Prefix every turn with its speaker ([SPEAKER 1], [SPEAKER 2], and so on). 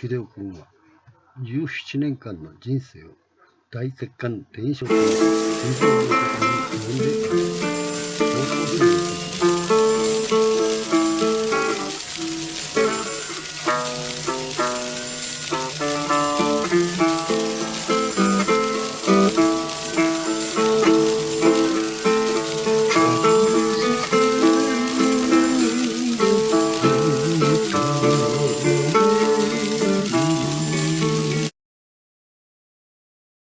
[SPEAKER 1] 秀夫君は17年間の人生を大血管転職。と